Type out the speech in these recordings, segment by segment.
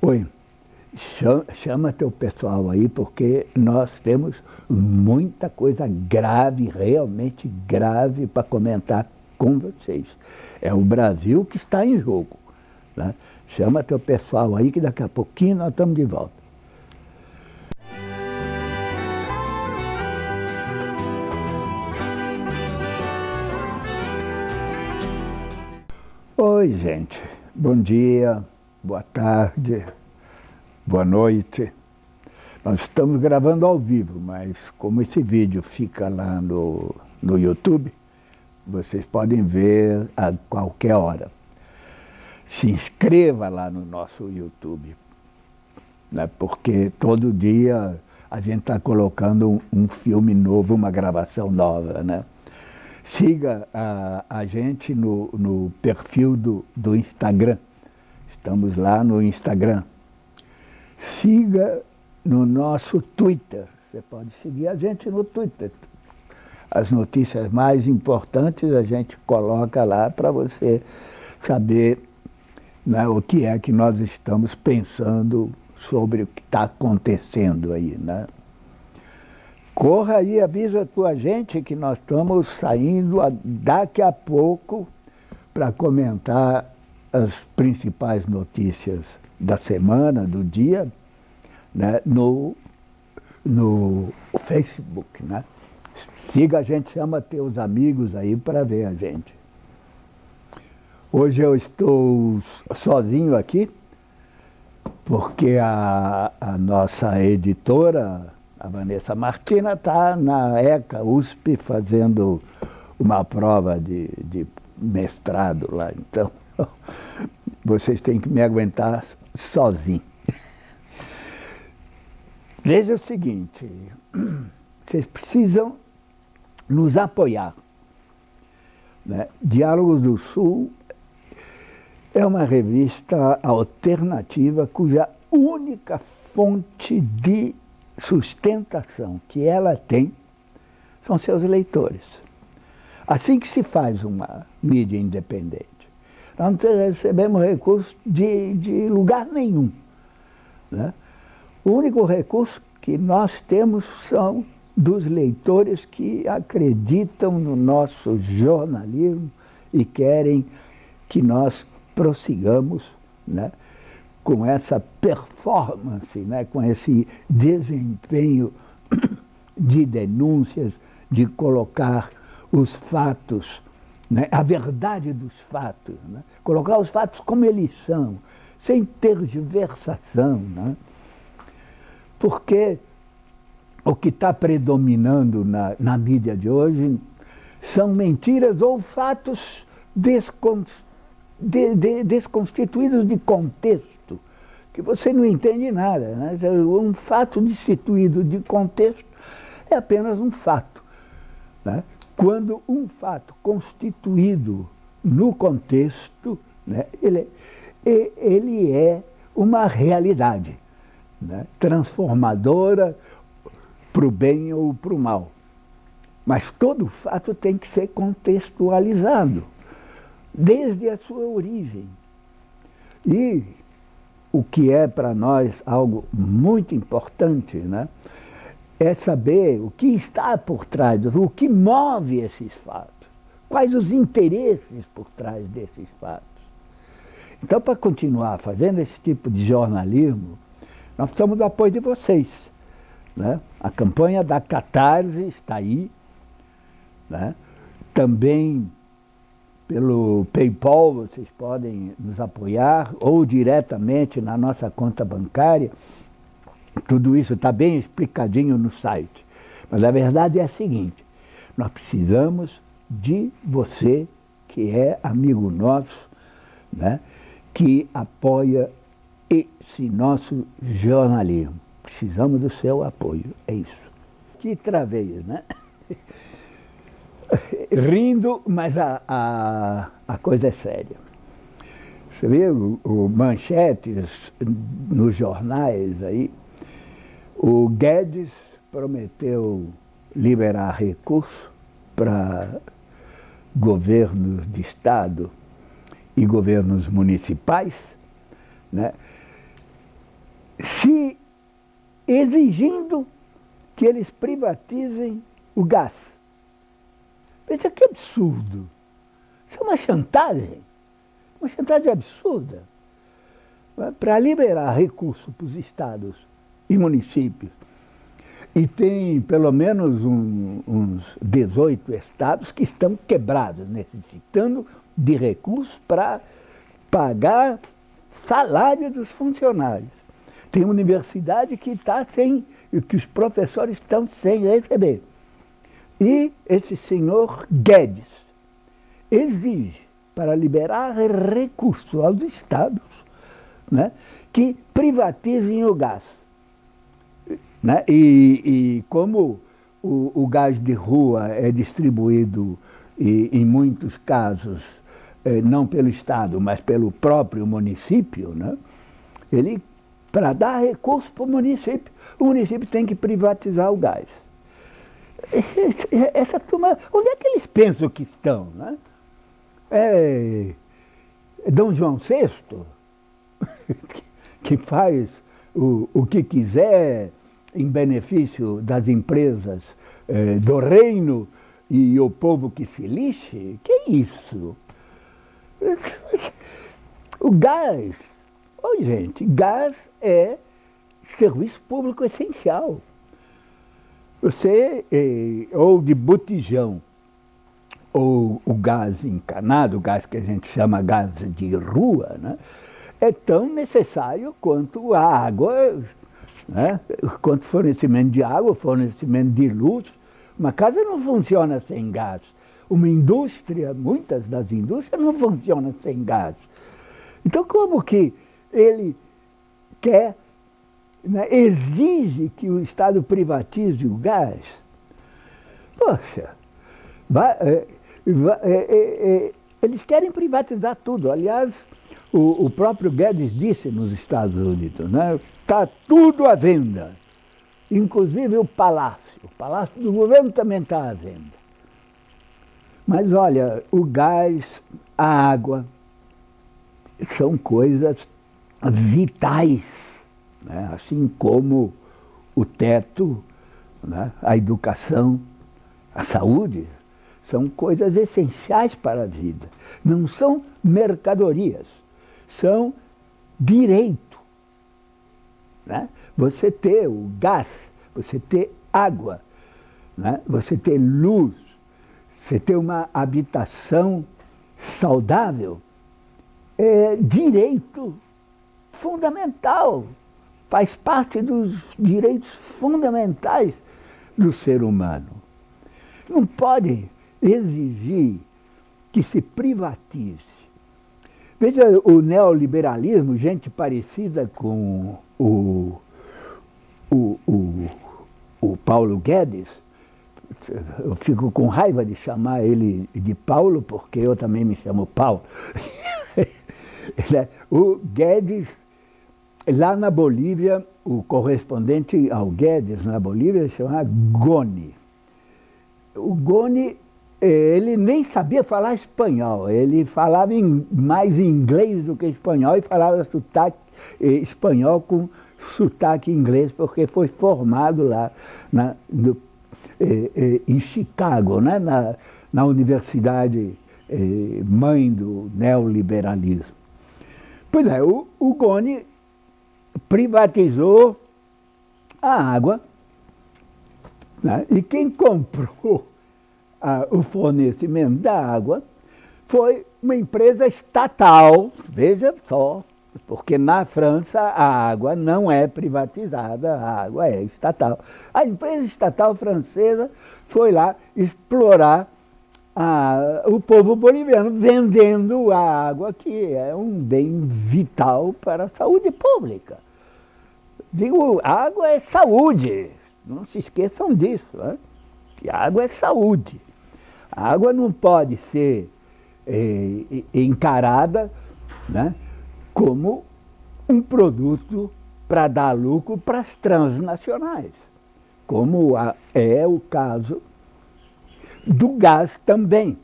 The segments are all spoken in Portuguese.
Oi, chama, teu pessoal aí, porque nós temos muita coisa grave, realmente grave, para comentar com vocês. É o Brasil que está em jogo. Né? Chama teu pessoal aí, que daqui a pouquinho nós estamos de volta. Oi, gente. Bom dia, boa tarde, boa noite. Nós estamos gravando ao vivo, mas como esse vídeo fica lá no, no YouTube, vocês podem ver a qualquer hora. Se inscreva lá no nosso YouTube, né? porque todo dia a gente está colocando um, um filme novo, uma gravação nova, né? Siga a, a gente no, no perfil do, do Instagram. Estamos lá no Instagram. Siga no nosso Twitter. Você pode seguir a gente no Twitter. As notícias mais importantes a gente coloca lá para você saber né, o que é que nós estamos pensando sobre o que está acontecendo aí. Né? Corra aí, avisa a tua gente que nós estamos saindo daqui a pouco para comentar as principais notícias da semana, do dia, né, no, no Facebook. Né? Siga a gente, chama teus amigos aí para ver a gente. Hoje eu estou sozinho aqui, porque a, a nossa editora, a Vanessa Martina está na ECA USP fazendo uma prova de, de mestrado lá, então vocês têm que me aguentar sozinho. Veja o seguinte, vocês precisam nos apoiar. Né? Diálogos do Sul é uma revista alternativa cuja única fonte de sustentação que ela tem são seus leitores. Assim que se faz uma mídia independente. Nós não recebemos recursos de, de lugar nenhum. Né? O único recurso que nós temos são dos leitores que acreditam no nosso jornalismo e querem que nós prossigamos né, com essa performance, né, com esse desempenho de denúncias, de colocar os fatos, né, a verdade dos fatos, né, colocar os fatos como eles são, sem tergiversação. Né, porque o que está predominando na, na mídia de hoje são mentiras ou fatos descon, de, de, desconstituídos de contexto que você não entende nada. Né? Um fato destituído de contexto é apenas um fato. Né? Quando um fato constituído no contexto, né, ele, ele é uma realidade né, transformadora para o bem ou para o mal. Mas todo fato tem que ser contextualizado, desde a sua origem. E o que é para nós algo muito importante, né? É saber o que está por trás, o que move esses fatos, quais os interesses por trás desses fatos. Então, para continuar fazendo esse tipo de jornalismo, nós precisamos do apoio de vocês. Né? A campanha da Catarse está aí, né? também pelo PayPal, vocês podem nos apoiar, ou diretamente na nossa conta bancária. Tudo isso está bem explicadinho no site. Mas a verdade é a seguinte, nós precisamos de você, que é amigo nosso, né, que apoia esse nosso jornalismo. Precisamos do seu apoio, é isso. Que travei, né? rindo, mas a, a, a coisa é séria. Você vê o, o, manchetes nos jornais aí, o Guedes prometeu liberar recursos para governos de estado e governos municipais, né? se exigindo que eles privatizem o gás. Veja que absurdo. Isso é uma chantagem. Uma chantagem absurda. Para liberar recursos para os estados e municípios. E tem pelo menos um, uns 18 estados que estão quebrados, necessitando de recursos para pagar salário dos funcionários. Tem universidade que está sem, que os professores estão sem receber. E esse senhor Guedes exige, para liberar recursos aos estados, né, que privatizem o gás. Né? E, e como o, o, gás de rua é distribuído, e, em muitos casos, eh, não pelo Estado, mas pelo próprio município, né? ele, para dar recurso para o município, o município tem que privatizar o gás. Essa turma, onde é que eles pensam que estão? Né? É, Dom João VI, que faz o, o que quiser em benefício das empresas eh, do reino e o povo que se lixe? Que é isso? O gás, oh, gente, gás é serviço público essencial. Você, eh, ou de botijão, ou o gás encanado, o gás que a gente chama gás de rua, né, é tão necessário quanto a água, né, quanto fornecimento de água, fornecimento de luz. Uma casa não funciona sem gás. Uma indústria, muitas das indústrias não funcionam sem gás. Então, como que ele quer, né, exige que o Estado privatize o gás? Poxa, vai, é, vai, é, é, é eles querem privatizar tudo. Aliás, o, o, próprio Guedes disse nos Estados Unidos, né, tá tudo à venda, inclusive o palácio. O palácio do governo também está à venda. Mas olha, o gás, a água, são coisas vitais, né? assim como o teto, né? a educação, a saúde, são coisas essenciais para a vida. Não são mercadorias, são direito. Né? Você ter o gás, você ter água, né? você ter luz, você ter uma habitação saudável é direito fundamental, faz parte dos direitos fundamentais do ser humano. Não pode exigir que se privatize. Veja o neoliberalismo, gente parecida com o, o, o, o Paulo Guedes, eu fico com raiva de chamar ele de Paulo, porque eu também me chamo Paulo. o Guedes, lá na Bolívia, o correspondente ao Guedes na Bolívia chama Goni. O Goni, ele nem sabia falar espanhol, ele falava mais inglês do que espanhol e falava sotaque, eh, espanhol com sotaque inglês, porque foi formado lá na, no eh, eh, em Chicago, né? na, na universidade eh, mãe do neoliberalismo. Pois é, o, o Goni privatizou a água né? e quem comprou a, o fornecimento da água foi uma empresa estatal, veja só, porque na França a água não é privatizada, a água é estatal. A empresa estatal francesa foi lá explorar a, o povo boliviano vendendo a água, que é um bem vital para a saúde pública. Digo, água é saúde, não se esqueçam disso, né? Que água é saúde. A água não pode ser é, encarada né, como um produto para dar lucro para as transnacionais, como é o caso do gás também.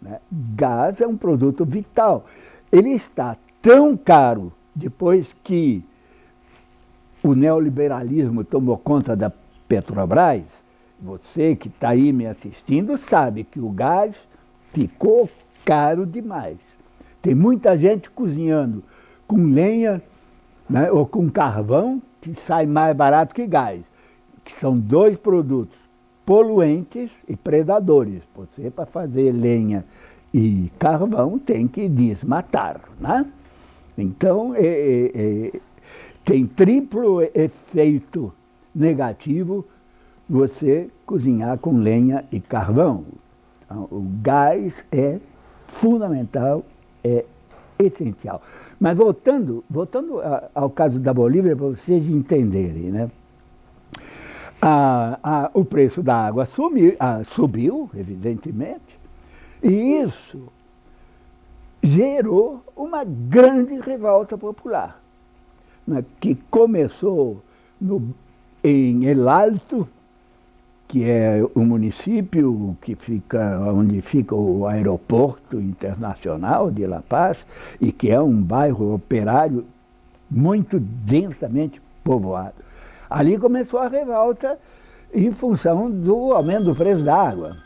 Né? Gás é um produto vital. Ele está tão caro depois que o neoliberalismo tomou conta da Petrobras, você que está aí me assistindo sabe que o gás ficou caro demais. Tem muita gente cozinhando com lenha né, ou com carvão que sai mais barato que gás, que são dois produtos poluentes e predadores. Você, para fazer lenha e carvão, tem que desmatar. Né? Então, é, é, é, tem triplo efeito negativo você cozinhar com lenha e carvão. Então, o gás é fundamental, é essencial. Mas voltando, voltando ao caso da Bolívia, para vocês entenderem, né? O preço da água sumiu, subiu, evidentemente, e isso gerou uma grande revolta popular, né, que começou no, em El Alto, que é o município que fica, onde fica o aeroporto internacional de La Paz, e que é um bairro operário muito densamente povoado. Ali começou a revolta em função do aumento do preço da água.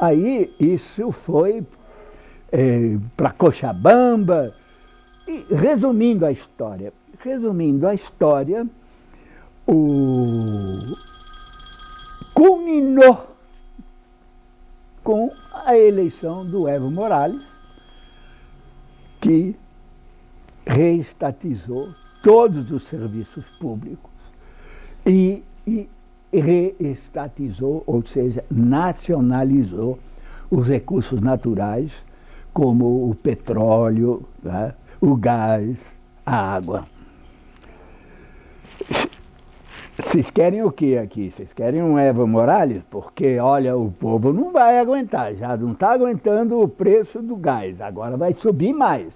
Aí isso foi é, para Cochabamba, e resumindo a história, resumindo a história, o culminou com a eleição do Evo Morales, que reestatizou todos os serviços públicos e, e reestatizou, ou seja, nacionalizou os recursos naturais, como o petróleo, né, o gás, a água. Vocês querem o que aqui? Vocês querem um Evo Morales? Porque, olha, o povo não vai aguentar, já não está aguentando o preço do gás, agora vai subir mais.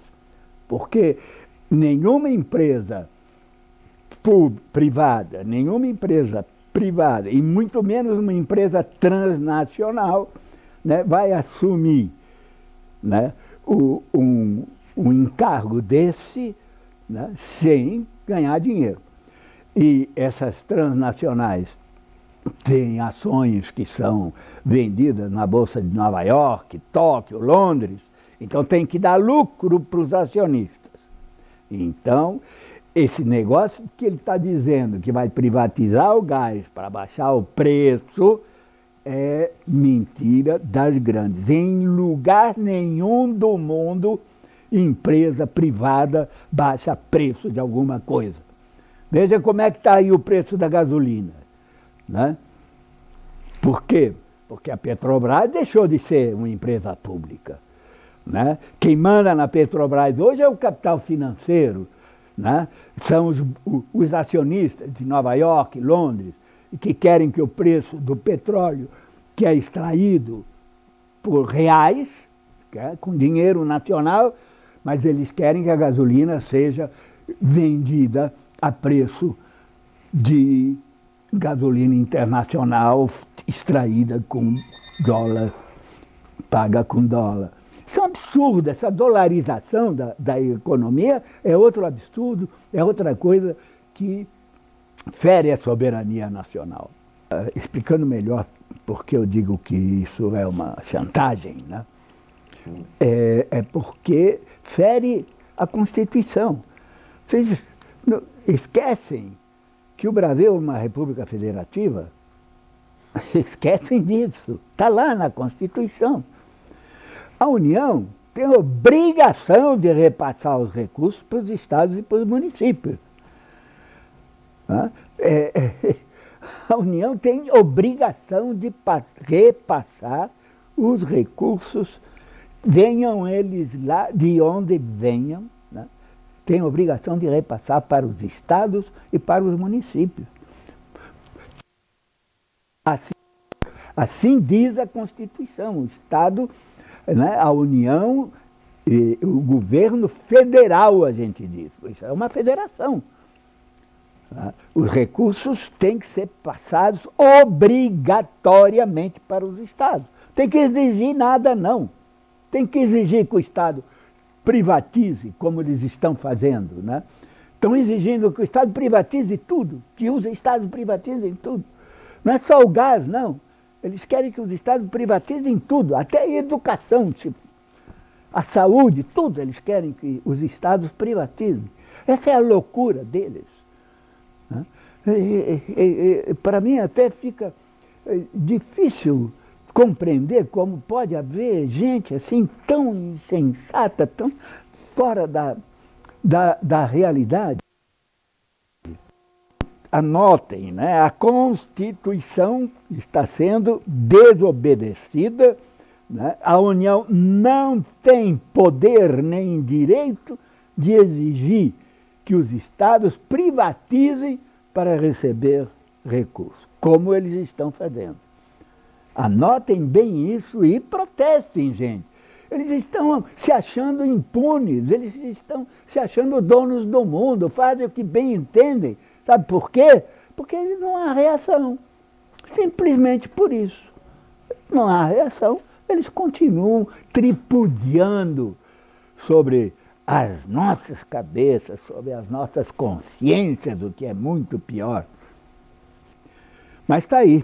Porque nenhuma empresa privada, nenhuma empresa privada, e muito menos uma empresa transnacional, né, vai assumir né, o, um, um encargo desse né, sem ganhar dinheiro. E essas transnacionais têm ações que são vendidas na Bolsa de Nova York, Tóquio, Londres, então tem que dar lucro para os acionistas. Então, esse negócio que ele está dizendo que vai privatizar o gás para baixar o preço é mentira das grandes. Em lugar nenhum do mundo, empresa privada baixa preço de alguma coisa. Veja como é que está aí o preço da gasolina. Né? Por quê? Porque a Petrobras deixou de ser uma empresa pública. Né? Quem manda na Petrobras hoje é o capital financeiro, né? são os, os acionistas de Nova York, Londres, que querem que o preço do petróleo, que é extraído por reais, é, com dinheiro nacional, mas eles querem que a gasolina seja vendida a preço de gasolina internacional extraída com dólar, paga com dólar. Isso é um absurdo, essa dolarização da, da economia é outro absurdo, é outra coisa que fere a soberania nacional. Uh, explicando melhor porque eu digo que isso é uma chantagem, né? É, é porque fere a Constituição. Vocês esquecem que o Brasil é uma república federativa, esquecem disso, está lá na Constituição. A União tem obrigação de repassar os recursos para os estados e para os municípios. É, é, a União tem obrigação de repassar os recursos, venham eles lá, de onde venham, tem a obrigação de repassar para os estados e para os municípios. Assim, assim diz a Constituição, o Estado, né, a União, o governo federal, a gente diz. Isso é uma federação. Né. Os recursos têm que ser passados obrigatoriamente para os estados. Tem que exigir nada, não. Tem que exigir que o Estado privatize, como eles estão fazendo, né? Estão exigindo que o Estado privatize tudo, que os Estados privatizem tudo. Não é só o gás, não. Eles querem que os Estados privatizem tudo, até a educação, tipo, a saúde, tudo eles querem que os Estados privatizem. Essa é a loucura deles. Né? Para mim até fica eh, difícil compreender como pode haver gente assim tão insensata, tão fora da, da, da realidade. Anotem, né? a Constituição está sendo desobedecida, né? a União não tem poder nem direito de exigir que os Estados privatizem para receber recursos, como eles estão fazendo. Anotem bem isso e protestem, gente. Eles estão se achando impunes, eles estão se achando donos do mundo, fazem o que bem entendem. Sabe por quê? Porque não há reação. Simplesmente por isso. Não há reação, eles continuam tripudiando sobre as nossas cabeças, sobre as nossas consciências, o que é muito pior. Mas está aí.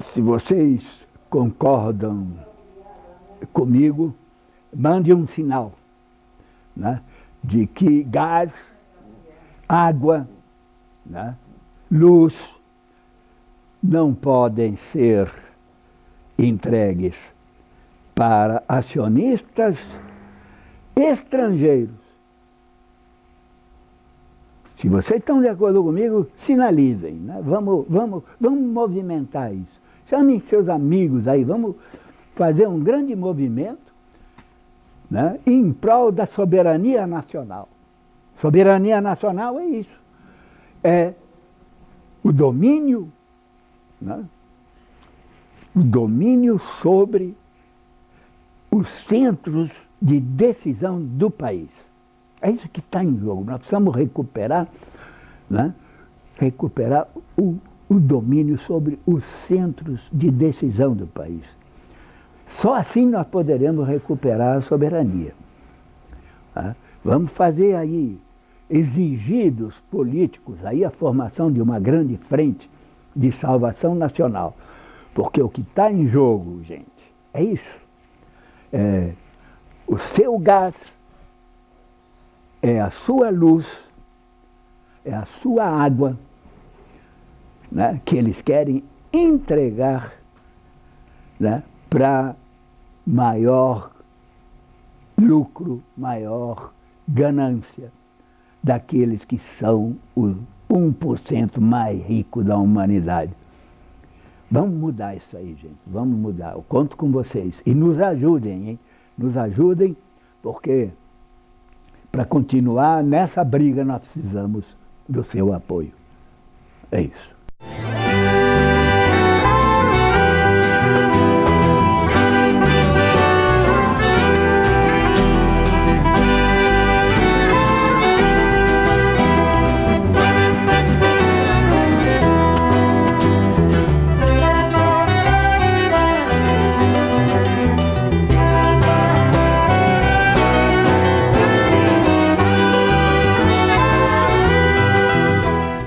Se vocês concordam comigo, mande um sinal né, de que gás, água, né, luz não podem ser entregues para acionistas estrangeiros. Se vocês estão de acordo comigo, sinalizem. Né? Vamos, vamos, vamos movimentar isso. Chamem seus amigos aí, vamos fazer um grande movimento né, em prol da soberania nacional. Soberania nacional é isso. É o domínio, né, o domínio sobre os centros de decisão do país. É isso que está em jogo. Nós precisamos recuperar, né, recuperar o, o domínio sobre os centros de decisão do país. Só assim nós poderemos recuperar a soberania. Tá? Vamos fazer aí, exigir dos políticos aí a formação de uma grande frente de salvação nacional. Porque o que está em jogo, gente, é isso. É o seu gás, é a sua luz, é a sua água, né, que eles querem entregar né, para maior lucro, maior ganância daqueles que são o 1% mais rico da humanidade. Vamos mudar isso aí, gente. Vamos mudar. Eu conto com vocês. E nos ajudem, hein? Nos ajudem, porque para continuar nessa briga nós precisamos do seu apoio. É isso.